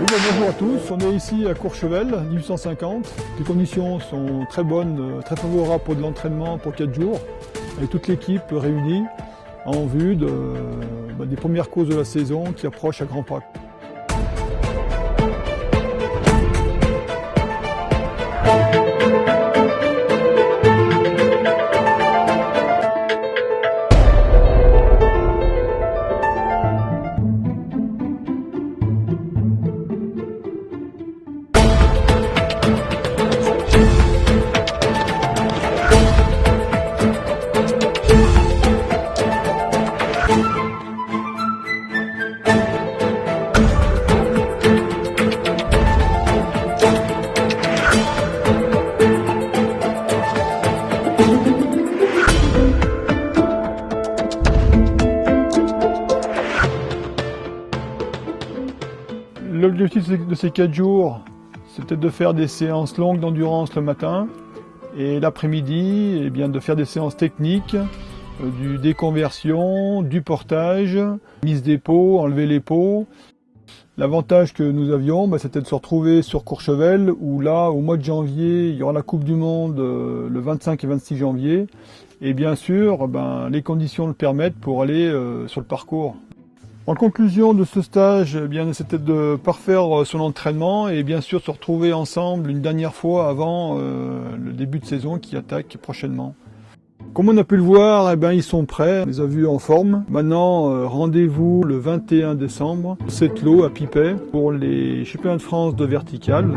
bonjour à tous. On est ici à Courchevel, 1850. Les conditions sont très bonnes, euh, très favorables pour de l'entraînement pour 4 jours. Avec toute l'équipe réunie en vue de, bah, des premières courses de la saison qui approchent à grands pas. L'objectif de ces 4 jours, c'était de faire des séances longues d'endurance le matin et l'après-midi, eh bien de faire des séances techniques, euh, du déconversion, du portage, mise des pots, enlever les pots. L'avantage que nous avions, bah, c'était de se retrouver sur Courchevel, où là, au mois de janvier, il y aura la Coupe du Monde euh, le 25 et 26 janvier. Et bien sûr, ben, les conditions le permettent pour aller euh, sur le parcours. En conclusion de ce stage, eh bien, c'était de parfaire euh, son entraînement et bien sûr se retrouver ensemble une dernière fois avant euh, le début de saison qui attaque prochainement. Comme on a pu le voir, eh bien, ils sont prêts, on les a vus en forme. Maintenant, euh, rendez-vous le 21 décembre, cette lot à Pipet pour les championnats de France de vertical.